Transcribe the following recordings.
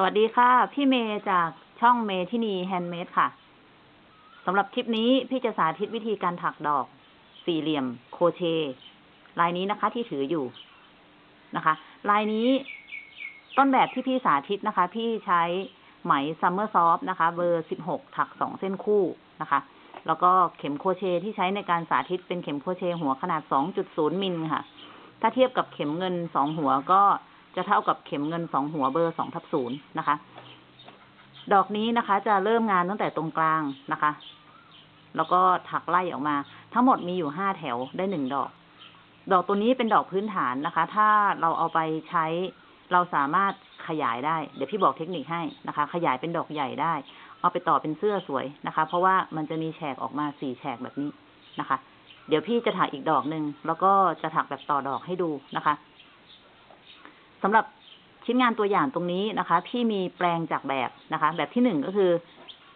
สวัสดีค่ะ พี่เมย์จากช่องเมทินี Handmade ค่ะสำหรับคลิปนี้พี่จะสาธิตวิธีการถักดอก สี่เหลี่ยม โครเชต์ลายนี้นะคะ ที่ถืออยู่นะคะ ลายนี้ต้นแบบที่พี่สาธิตนะคะ พี่ใช้ไหม Summer Soft นะคะ เบอร์สิบหกถักสองเส้นคู่นะคะ แล้วก็เข็มโครเชต์ที่ใช้ในการสาธิตเป็นเข็มโครเชต์หัวขนาดสองจุดศูนย์มิลค่ะ ถ้าเทียบกับเข็มเงินสองหัวก็ จะเท่ากับเข็มเงินสองหัวเบอร์สองทับศูนย์นะคะ ดอกนี้นะคะ จะเริ่มงานตั้งแต่ตรงกลางนะคะ แล้วก็ถักไล่ออกมา ทั้งหมดมีอยู่ห้าแถวได้หนึ่งดอก ดอกตัวนี้เป็นดอกพื้นฐานนะคะ ถ้าเราเอาไปใช้เราสามารถขยายได้ เดี๋ยวพี่บอกเทคนิคให้นะคะ ขยายเป็นดอกใหญ่ได้ เอาไปต่อเป็นเสื้อสวยนะคะ เพราะว่ามันจะมีแฉกออกมาสี่แฉกแบบนี้นะคะ เดี๋ยวพี่จะถักอีกดอกหนึ่งแล้วก็จะถักแบบต่อดอกให้ดูนะคะ สำหรับชิ้นงานตัวอย่างตรงนี้นะคะ พี่มีแปลงจากแบบนะคะ แบบที่หนึ่งก็คือ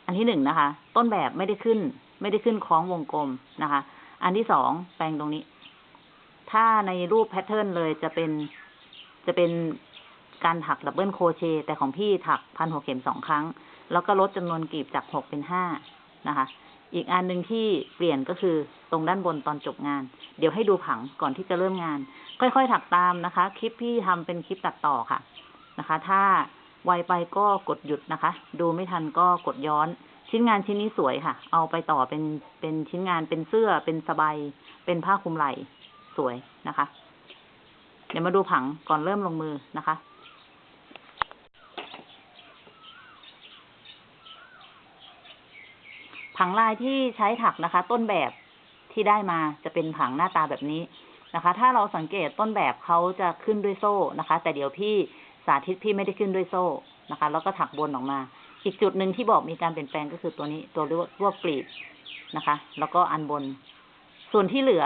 อันที่หนึ่งนะคะ ต้นแบบไม่ได้ขึ้น ไม่ได้ขึ้นคล้องวงกลมนะคะ อันที่สองแปลงตรงนี้ ถ้าในรูป pattern เลยจะเป็นจะเป็นการถัก double crochet แต่ของพี่ถักพันหัวเข็มสองครั้ง แล้วก็ลดจำนวนกลีบจากหกเป็นห้า นะคะ อีกอันหนึ่งที่เปลี่ยนก็คือตรงด้านบนตอนจบงาน เดี๋ยวให้ดูผังก่อนที่จะเริ่มงาน ค่อยๆถักตามนะคะ คลิปพี่ทำเป็นคลิปตัดต่อค่ะนะคะ ถ้าไวไปก็กดหยุดนะคะ ดูไม่ทันก็กดย้อน ชิ้นงานชิ้นนี้สวยค่ะ เอาไปต่อเป็นเป็นชิ้นงานเป็นเสื้อเป็นสบายเป็นผ้าคลุมไหล่สวยนะคะ เดี๋ยวมาดูผังก่อนเริ่มลงมือนะคะ ผังลายที่ใช้ถักนะคะ ต้นแบบที่ได้มาจะเป็นผังหน้าตาแบบนี้นะคะ ถ้าเราสังเกตต้นแบบเขาจะขึ้นด้วยโซ่นะคะ แต่เดี๋ยวพี่สาธิตพี่ไม่ได้ขึ้นด้วยโซ่นะคะ แล้วก็ถักบนออกมา อีกจุดหนึ่งที่บอกมีการเปลี่ยนแปลงก็คือตัวนี้ตัวรวบรวบกลีบนะคะ แล้วก็อันบน ส่วนที่เหลือ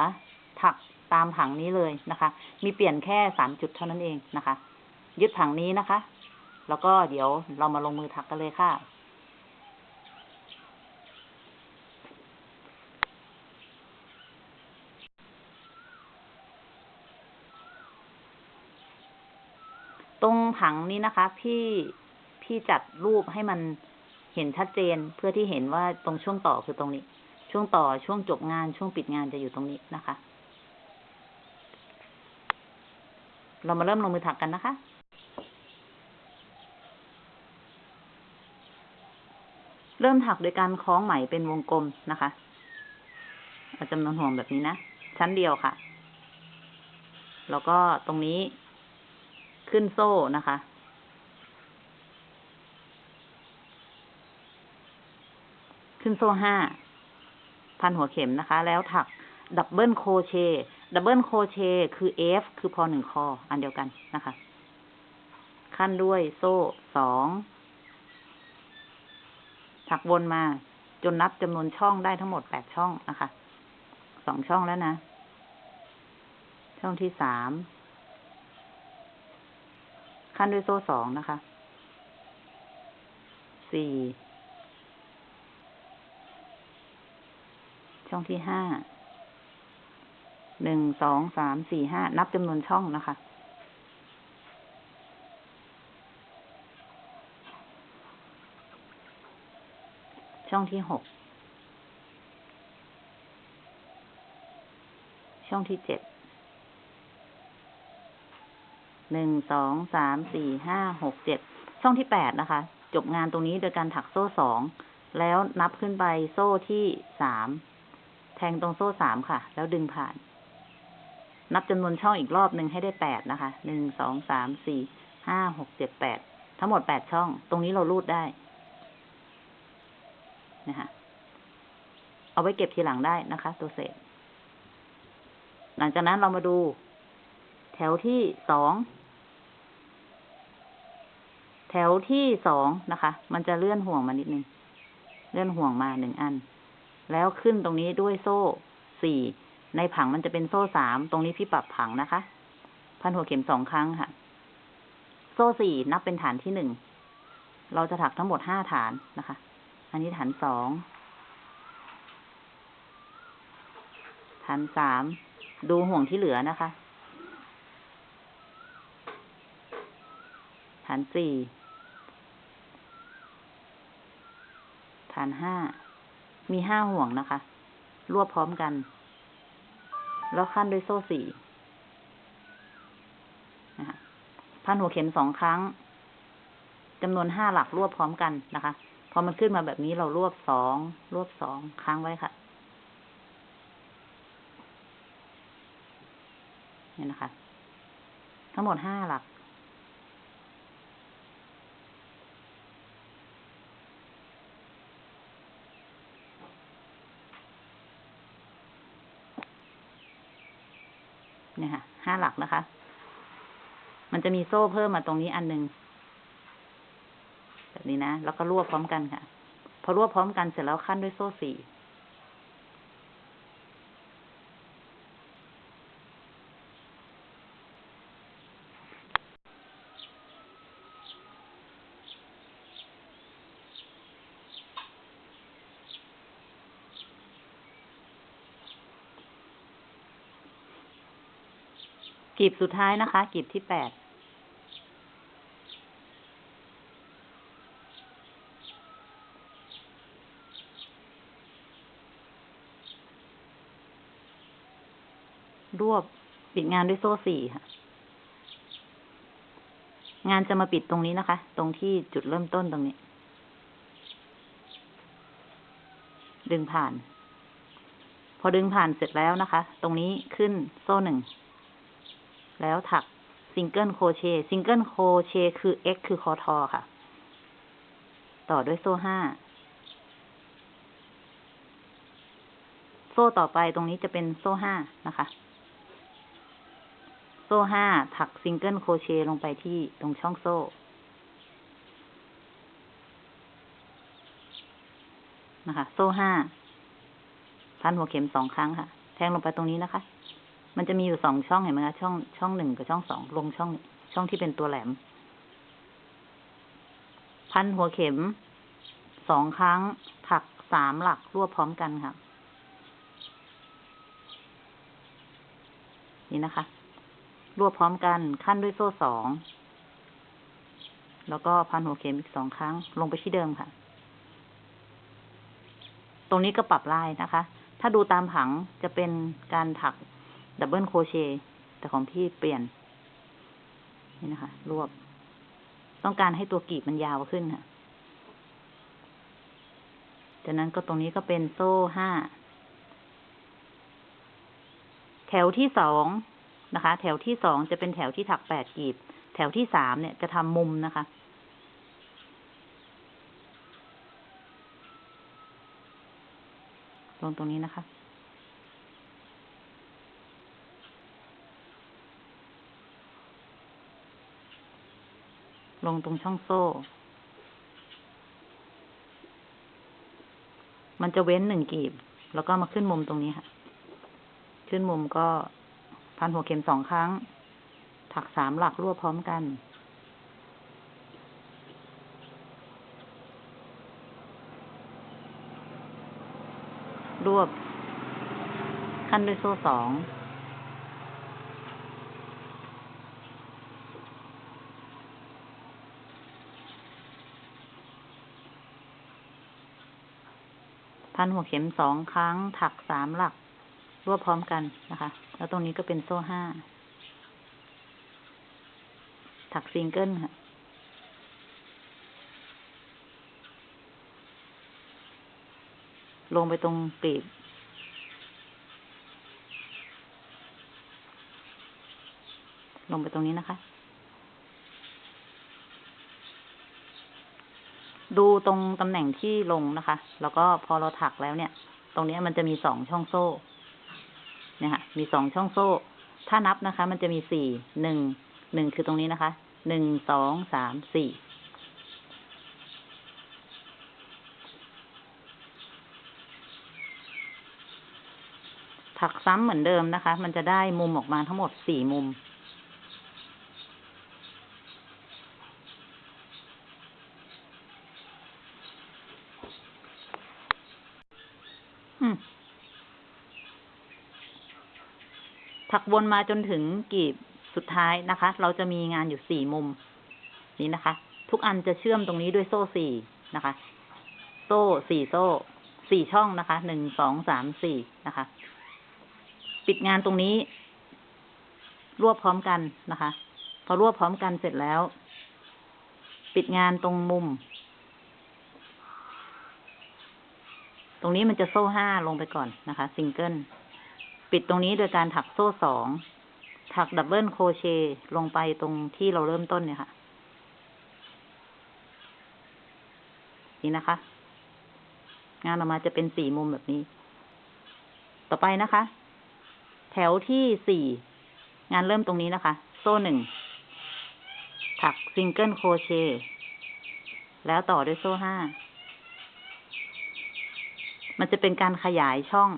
ถักตามผังนี้เลยนะคะ มีเปลี่ยนแค่สามจุดเท่านั้นเองนะคะ ยึดผังนี้นะคะ แล้วก็เดี๋ยวเรามาลงมือถักกันเลยค่ะ ผังนี้นะคะ พี่พี่จัดรูปให้มันเห็นชัดเจนเพื่อที่เห็นว่าตรงช่วงต่อคือตรงนี้ ช่วงต่อช่วงจบงานช่วงปิดงานจะอยู่ตรงนี้นะคะ เรามาเริ่มลงมือถักกันนะคะเริ่มถักโดยการคล้องไหมเป็นวงกลมนะคะเอาจำนวนห่วงแบบนี้นะ ชั้นเดียวค่ะ แล้วก็ตรงนี้ ขึ้นโซ่นะคะ ขึ้นโซ่ห้า พันหัวเข็มนะคะ แล้วถักdouble crochet double crochet คือ F คือพอหนึ่งคอ อันเดียวกันนะคะ คั่นด้วยโซ่สองถักวนมาจนนับจำนวนช่องได้ทั้งหมดแปดช่องนะคะ สองช่องแล้วนะ ช่องที่สาม คั่นด้วยโซ่สองนะคะ สี่ ช่องที่ห้า หนึ่ง สอง สาม สี่ ห้า นับจำนวนช่องนะคะ ช่องที่หก ช่องที่เจ็ด หนึ่งสองสามสี่ห้าหกเจ็ดช่องที่แปดนะคะ จบงานตรงนี้โดยการถักโซ่สองแล้วนับขึ้นไปโซ่ที่สามแทงตรงโซ่สามค่ะ แล้วดึงผ่าน นับจำนวนช่องอีกรอบหนึ่งให้ได้แปดนะคะหนึ่งสองสามสี่ห้าหกเจ็ดแปดทั้งหมดแปดช่อง ตรงนี้เรารูดได้นะคะเอาไว้เก็บทีหลังได้นะคะ ตัวเศษ หลังจากนั้นเรามาดู แถวที่สอง วที่สองนะคะ มันจะเลื่อนห่วงมานิดนึง เลื่อนห่วงมาหนึ่งอัน แล้วขึ้นตรงนี้ด้วยโซ่สี่ ในผังมันจะเป็นโซ่สาม ตรงนี้พี่ปรับผังนะคะ พันหัวเข็มสองครั้งค่ะ โซ่สี่นับเป็นฐานที่หนึ่ง เราจะถักทั้งหมดห้าฐานนะคะ อันนี้ฐานสอง ฐานสาม ดูห่วงที่เหลือนะคะฐานสี่ ฐานห้า มีห้าห่วงนะคะ รวบพร้อมกัน แล้วขั้นด้วยโซ่สี่นะคะพันหัวเข็มสองครั้งจำนวนห้าหลักรวบพร้อมกันนะคะ พอมันขึ้นมาแบบนี้เรารวบสอง รวบสองค้างไว้ค่ะเนี่ยนะคะ ทั้งหมดห้าหลัก เนี่ยค่ะห้าหลักนะคะ มันจะมีโซ่เพิ่มมาตรงนี้อันหนึ่งแบบนี้นะ แล้วก็รวบพร้อมกันค่ะ พอรวบพร้อมกันเสร็จแล้วขั้นด้วยโซ่สี่ กลีบสุดท้ายนะคะกลีบที่แปดรวบปิดงานด้วยโซ่สี่ค่ะ งานจะมาปิดตรงนี้นะคะ ตรงที่จุดเริ่มต้นตรงนี้ ดึงผ่าน พอดึงผ่านเสร็จแล้วนะคะ ตรงนี้ขึ้นโซ่หนึ่ง แล้วถัก single crochet single crochet คือ x คือคอทอค่ะ ต่อด้วยโซ่ห้า โซ่ต่อไปตรงนี้จะเป็นโซ่ห้านะคะ โซ่ห้าถัก single crochet ลงไปที่ตรงช่องโซ่ นะคะ โซ่ห้าพันหัวเข็มสองครั้งค่ะ แทงลงไปตรงนี้นะคะ มันจะมีอยู่สองช่องเห็นไหมคะช่องช่องหนึ่งกับช่องสองลงช่อง ช่องที่เป็นตัวแหลม พันหัวเข็มสองครั้งถักสามหลักรวบพร้อมกันค่ะ นี่นะคะ รวบพร้อมกันขั้นด้วยโซ่สอง แล้วก็พันหัวเข็มอีกสองครั้ง ลงไปที่เดิมค่ะ ตรงนี้ก็ปรับลายนะคะ ถ้าดูตามผังจะเป็นการถัก ดับเบิลโคเชต์แต่ของพี่เปลี่ยน นี่นะคะ รวบ ต้องการให้ตัวกีบมันยาวขึ้นค่ะ จากนั้นก็ตรงนี้ก็เป็นโซ่ห้า แถวที่สองนะคะ แถวที่สองจะเป็นแถวที่ถักแปดกีบ แถวที่สามเนี่ยจะทำมุมนะคะลงตรงนี้นะคะ ลงตรงช่องโซ่ มันจะเว้นหนึ่งกีบ แล้วก็มาขึ้นมุมตรงนี้ค่ะ ขึ้นมุมก็พันหัวเข็มสองครั้ง ถักสามหลักรวบพร้อมกัน รวบ ขั้นด้วยโซ่สอง พันหัวเข็มสองครั้ง ถักสามหลัก รวบพร้อมกันนะคะ แล้วตรงนี้ก็เป็นโซ่ห้า ถักซิงเกิลค่ะลงไปตรงกลีบ ลงไปตรงนี้นะคะ ดูตรงตำแหน่งที่ลงนะคะ แล้วก็พอเราถักแล้วเนี่ย ตรงนี้มันจะมีสองช่องโซ่ เนี่ยค่ะ มีสองช่องโซ่ ถ้านับนะคะ มันจะมีสี่ หนึ่ง หนึ่งคือตรงนี้นะคะ หนึ่ง สอง สาม สี่ ถักซ้ำเหมือนเดิมนะคะ มันจะได้มุมออกมาทั้งหมดสี่มุม ถักวนมาจนถึงกีบสุดท้ายนะคะ เราจะมีงานอยู่สี่มุม นี้นะคะ ทุกอันจะเชื่อมตรงนี้ด้วยโซ่สี่นะคะ โซ่สี่โซ่สี่ช่องนะคะหนึ่งสองสามสี่นะคะ ปิดงานตรงนี้ รวบพร้อมกันนะคะ พอรวบพร้อมกันเสร็จแล้ว ปิดงานตรงมุม ต รงนี้มันจะโซ่ห้าลงไปก่อนนะคะซิงเกิลปิดตรงนี้โดยการถักโซ่สองถัก double crochet ลงไปตรงที่เราเริ่มต้นเนี่ยค่ะ นี่นะคะ งานออกมาจะเป็นสี่มุมแบบนี้ ต่อไปนะคะ แถวที่สี่งานเริ่มตรงนี้นะคะ โซ่หนึ่งถัก single crochetแล้วต่อด้วยโซ่ห้า มันจะเป็นการขยายช่อง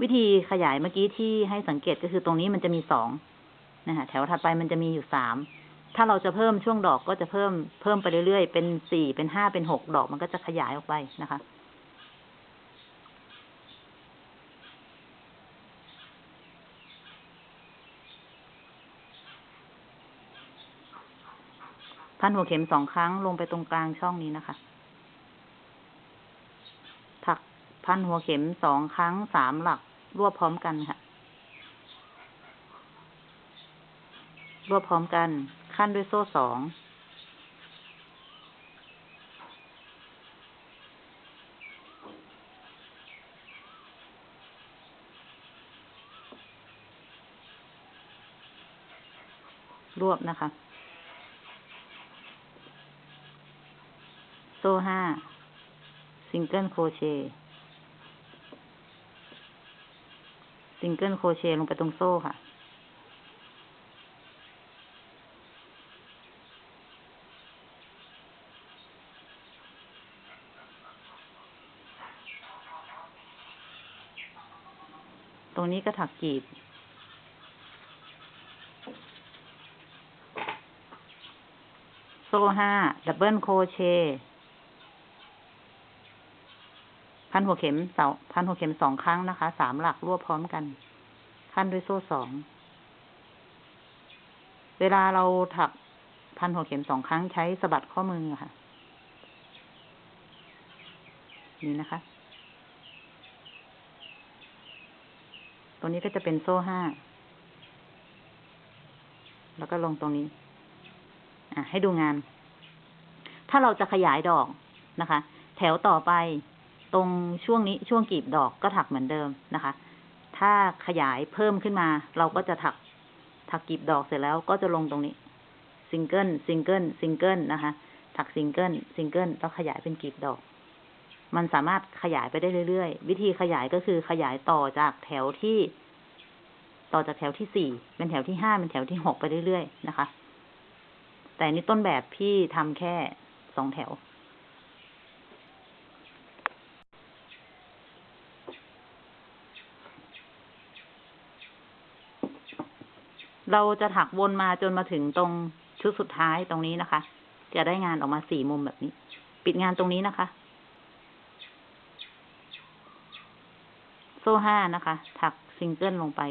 วิธีขยายเมื่อกี้ที่ให้สังเกตก็คือตรงนี้มันจะมีสองนะคะแถวถัดไปมันจะมีอยู่สามถ้าเราจะเพิ่มช่วงดอกก็จะเพิ่มเพิ่มไปเรื่อยๆ เป็นสี่เป็นห้าเป็นหกดอกมันก็จะขยายออกไปนะคะพันหัวเข็มสองครั้งลงไปตรงกลางช่องนี้นะคะ ถัก พันหัวเข็มสองครั้งสามหลัก รวบพร้อมกันค่ะ รวบพร้อมกัน ขั้นด้วยโซ่สองรวบนะคะ โซ่ห้า single crochet single crochet ลงไปตรงโซ่ค่ะ ตรงนี้ก็ถักกีบโซ่ห้าดับเบิลโครเชต์ พันหัวเข็มเสาพันหัวเข็มสองครั้งนะคะ สามหลักรวบพร้อมกัน ขั้นด้วยโซ่สอง เวลาเราถักพันหัวเข็มสองครั้งใช้สะบัดข้อมือค่ะ นี่นะคะ ตรงนี้ก็จะเป็นโซ่ห้า แล้วก็ลงตรงนี้ อะ ให้ดูงาน ถ้าเราจะขยายดอกนะคะ แถวต่อไป ตรงช่วงนี้ช่วงกลีบดอกก็ถักเหมือนเดิมนะคะ ถ้าขยายเพิ่มขึ้นมา เราก็จะถักถักกลีบดอกเสร็จแล้วก็จะลงตรงนี้ single single single นะคะ ถัก single single แล้วขยายเป็นกลีบดอก มันสามารถขยายไปได้เรื่อยๆ วิธีขยายก็คือขยายต่อจากแถวที่ ต่อจากแถวที่สี่เป็นแถวที่ห้าเป็นแถวที่หกไปเรื่อยๆนะคะ แต่นี่ต้นแบบพี่ทำแค่สองแถว เราจะถักวนมาจนมาถึงตรงชุดสุดท้ายตรงนี้นะคะ จะได้งานออกมาสี่มุมแบบนี้ ปิดงานตรงนี้นะคะ โซ่ห้านะคะ ถักซิงเกิลลงไป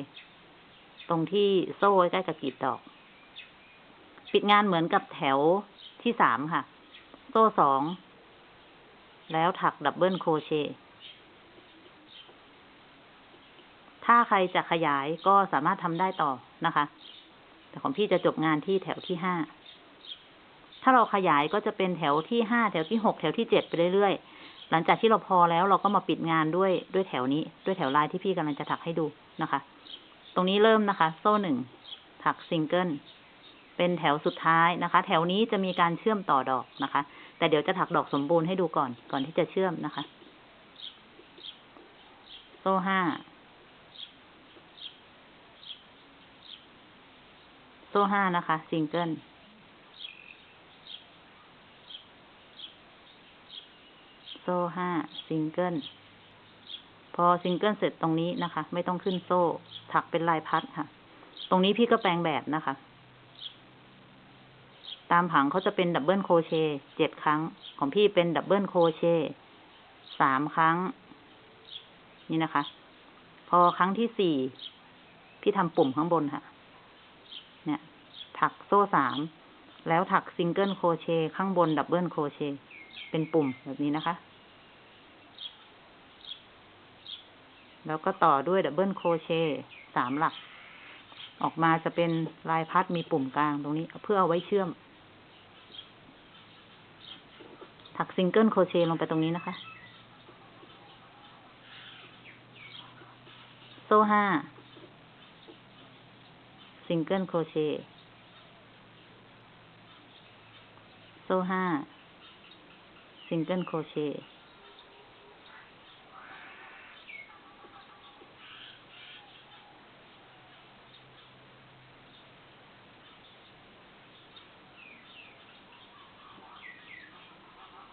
ตรงที่โซ่ใกล้กับกลีบดอก ปิดงานเหมือนกับแถวที่สามค่ะ โซ่สอง แล้วถัก double crochetถ้าใครจะขยายก็สามารถทำได้ต่อ นะคะ แต่ของพี่จะจบงานที่แถวที่ห้า ถ้าเราขยายก็จะเป็นแถวที่ห้าแถวที่หกแถวที่เจ็ดไปเรื่อยๆ หลังจากที่เราพอแล้วเราก็มาปิดงานด้วยด้วยแถวนี้ ด้วยแถวลายที่พี่กำลังจะถักให้ดูนะคะ ตรงนี้เริ่มนะคะ โซ่หนึ่งถักซิงเกิลเป็นแถวสุดท้ายนะคะ แถวนี้จะมีการเชื่อมต่อดอกนะคะ แต่เดี๋ยวจะถักดอกสมบูรณ์ให้ดูก่อนก่อนที่จะเชื่อมนะคะ โซ่ห้า โซ่ห้านะคะซิงเกิลโซ่ห้าซิงเกิลพอซิงเกิลเสร็จตรงนี้นะคะ ไม่ต้องขึ้นโซ่ ถักเป็นลายพัดค่ะ ตรงนี้พี่ก็แปลงแบบนะคะ ตามผังเขาจะเป็น double crochet เจ็ดครั้ง ของพี่เป็น double crochet สามครั้ง นี่นะคะ พอครั้งที่สี่พี่ทำปุ่มข้างบนค่ะ เนี่ย ถักโซ่สาม แล้วถัก single crochet ข้างบน double crochet เป็นปุ่มแบบนี้นะคะ แล้วก็ต่อด้วย double crochet สามหลัก ออกมาจะเป็นลายพัดมีปุ่มกลางตรงนี้ เพื่อเอาไว้เชื่อม ถัก single crochet ลงไปตรงนี้นะคะ โซ่ห้า single crochet โซ่ห้า single crochet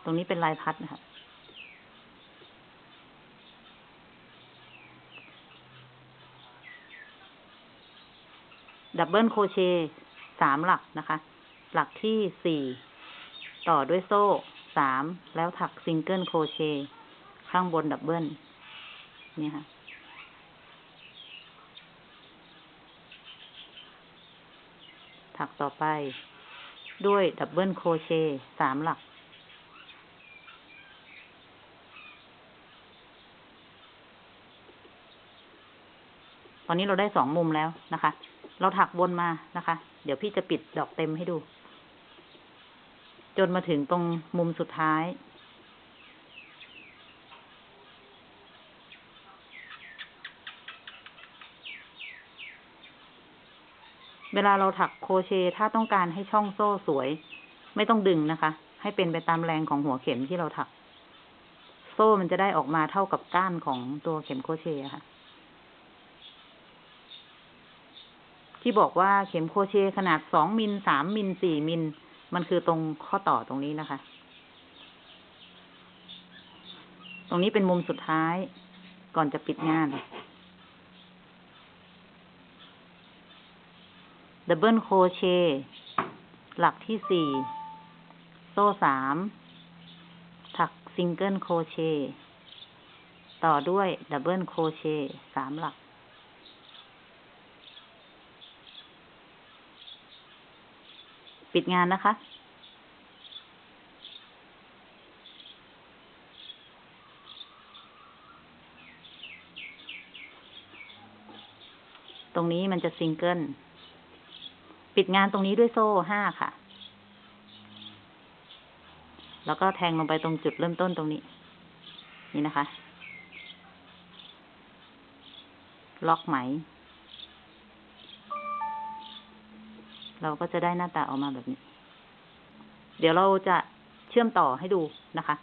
ตรงนี้เป็นลายพัดนะคะ double crochet สามหลักนะคะ หลักที่สี่ต่อด้วยโซ่สามแล้วถัก single crochet ข้างบน double นี่ค่ะ ถักต่อไป ด้วยดับเบิลโครเชต์สามหลัก ตอนนี้เราได้สองมุมแล้วนะคะ เราถักวนมานะคะ เดี๋ยวพี่จะปิดดอกเต็มให้ดู จนมาถึงตรงมุมสุดท้าย เวลาเราถักโครเชต์ถ้าต้องการให้ช่องโซ่สวย ไม่ต้องดึงนะคะ ให้เป็นไปตามแรงของหัวเข็มที่เราถัก โซ่มันจะได้ออกมาเท่ากับก้านของตัวเข็มโครเชต์ค่ะ ที่บอกว่าเข็มโครเชต์ขนาดสองมิลสามมิลสี่มิล มันคือตรงข้อต่อตรงนี้นะคะ ตรงนี้เป็นมุมสุดท้าย ก่อนจะปิดงานdouble crochet หลักที่สี่โซ่สามถัก single crochet ต่อด้วย double crochet สามหลัก ปิดงานนะคะ ตรงนี้มันจะซิงเกิล ปิดงานตรงนี้ด้วยโซ่ห้าค่ะ แล้วก็แทงลงไปตรงจุดเริ่มต้นตรงนี้ นี่นะคะ ล็อกไหม เราก็จะได้หน้าตาออกมาแบบนี้ เดี๋ยวเราจะเชื่อมต่อให้ดูนะคะ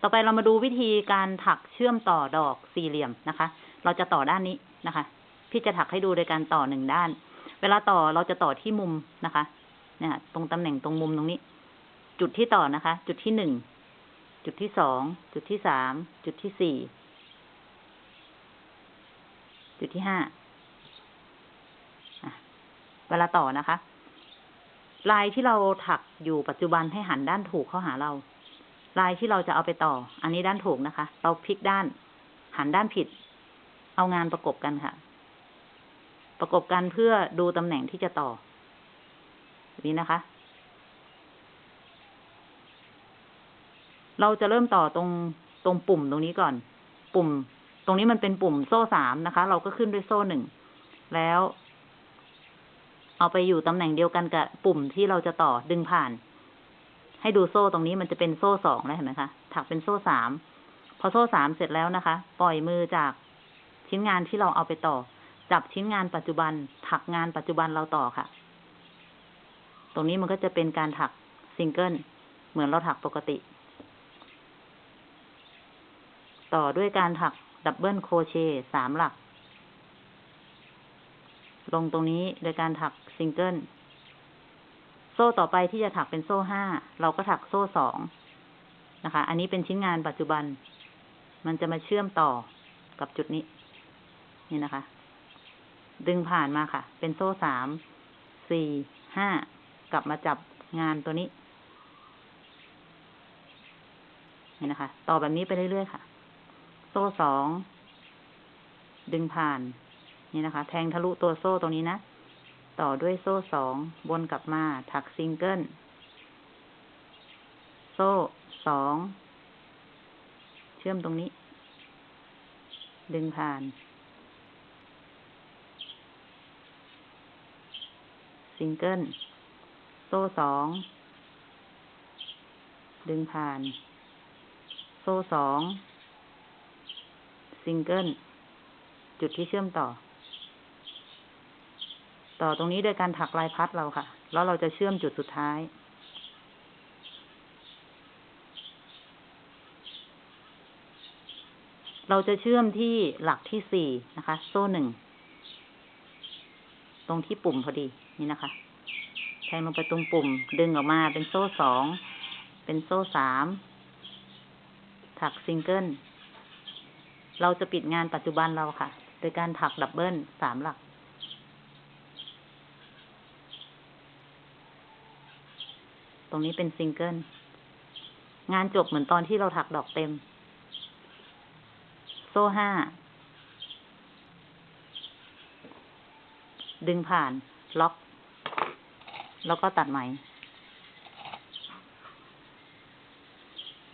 ต่อไปเรามาดูวิธีการถักเชื่อมต่อดอกสี่เหลี่ยมนะคะ เราจะต่อด้านนี้นะคะ พี่จะถักให้ดูโดยการต่อหนึ่งด้าน เวลาต่อเราจะต่อที่มุมนะคะ เนี่ย ตรงตำแหน่งตรงมุมตรงนี้ จุดที่ต่อนะคะ จุดที่หนึ่ง จุดที่สอง จุดที่สาม จุดที่สี่ จุดที่ห้าเวลาต่อนะคะ ลายที่เราถักอยู่ปัจจุบันให้หันด้านถูกเข้าหาเรา ลายที่เราจะเอาไปต่อ อันนี้ด้านถูกนะคะ เราพลิกด้าน หันด้านผิด เอางานประกบกันค่ะ ประกบกันเพื่อดูตำแหน่งที่จะต่อ นี้นะคะ เราจะเริ่มต่อตรงตรงปุ่มตรงนี้ก่อน ปุ่ม ตรงนี้มันเป็นปุ่มโซ่สามนะคะ เราก็ขึ้นด้วยโซ่หนึ่ง แล้ว เอาไปอยู่ตำแหน่งเดียวกันกับปุ่มที่เราจะต่อดึงผ่าน ให้ดูโซ่ตรงนี้มันจะเป็นโซ่สองแล้วเห็นไหมคะ ถักเป็นโซ่สาม พอโซ่สามเสร็จแล้วนะคะ ปล่อยมือจากชิ้นงานที่เราเอาไปต่อ จับชิ้นงานปัจจุบัน ถักงานปัจจุบันเราต่อค่ะ ตรงนี้มันก็จะเป็นการถักซิงเกิลเหมือนเราถักปกติ ต่อด้วยการถัก double crochet สามหลัก ลงตรงนี้โดยการถักซิงเกิล โซ่ต่อไปที่จะถักเป็นโซ่ห้า เราก็ถักโซ่สองนะคะ อันนี้เป็นชิ้นงานปัจจุบัน มันจะมาเชื่อมต่อกับจุดนี้ นี่นะคะ ดึงผ่านมาค่ะ เป็นโซ่สาม สี่ ห้า กลับมาจับงานตัวนี้ นี่นะคะ ต่อแบบนี้ไปเรื่อยๆค่ะ โซ่สอง ดึงผ่าน นี่นะคะ แทงทะลุตัวโซ่ตรงนี้นะ ต่อด้วยโซ่สองวนกลับมา ถักซิงเกิล โซ่สอง เชื่อมตรงนี้ ดึงผ่าน ซิงเกิล โซ่สอง ดึงผ่าน โซ่สอง ซิงเกิลจุดที่เชื่อมต่อ ต่อตรงนี้โดยการถักลายพัดเราค่ะ แล้วเราจะเชื่อมจุดสุดท้ายเราจะเชื่อมที่หลักที่สี่นะคะ โซ่หนึ่ง ตรงที่ปุ่มพอดีนี่นะคะ แทงลงไปตรงปุ่ม ดึงออกมาเป็นโซ่สอง เป็นโซ่สาม ถักซิงเกิล เราจะปิดงานปัจจุบันเราค่ะ โดยการถัก double สามหลัก ตรงนี้เป็นซิงเกิล งานจบเหมือนตอนที่เราถักดอกเต็ม โซ่ห้า ดึงผ่าน ล็อก แล้วก็ตัดไหม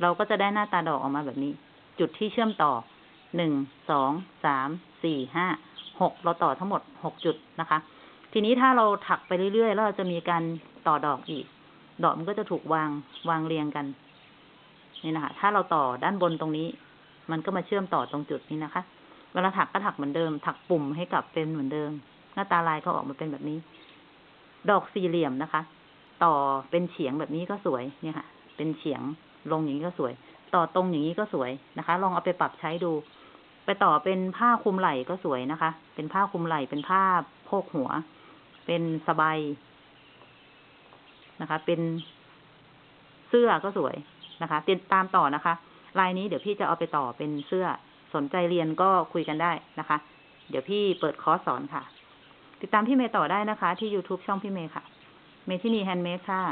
เราก็จะได้หน้าตาดอกออกมาแบบนี้ จุดที่เชื่อมต่อ หนึ่งสองสามสี่ห้าหกเราต่อทั้งหมดหกจุดนะคะ ทีนี้ถ้าเราถักไปเรื่อยๆ แล้วเราจะมีการต่อดอกอีก ดอกมันก็จะถูกวางวางเรียงกัน นี่นะคะ ถ้าเราต่อด้านบนตรงนี้ มันก็มาเชื่อมต่อตรงจุดนี้นะคะ เวลาถักก็ถักเหมือนเดิม ถักปุ่มให้กลับเป็นเหมือนเดิม หน้าตาลายก็ออกมาเป็นแบบนี้ ดอกสี่เหลี่ยมนะคะ ต่อเป็นเฉียงแบบนี้ก็สวยเนี่ยค่ะ เป็นเฉียงลงอย่างนี้ก็สวย ต่อตรงอย่างนี้ก็สวยนะคะ ลองเอาไปปรับใช้ดู ไปต่อเป็นผ้าคลุมไหล่ก็สวยนะคะ เป็นผ้าคลุมไหล่เป็นผ้าโพกหัว เป็นสบายนะคะ เป็นเสื้อก็สวยนะคะ ติดตามต่อนะคะ ลายนี้เดี๋ยวพี่จะเอาไปต่อเป็นเสื้อ สนใจเรียนก็คุยกันได้นะคะ เดี๋ยวพี่เปิดคอร์สสอนค่ะ ติดตามพี่เมย์ต่อได้นะคะ ที่ YouTube ช่องพี่เมย์ค่ะ เมทินีแฮนด์เมดค่ะ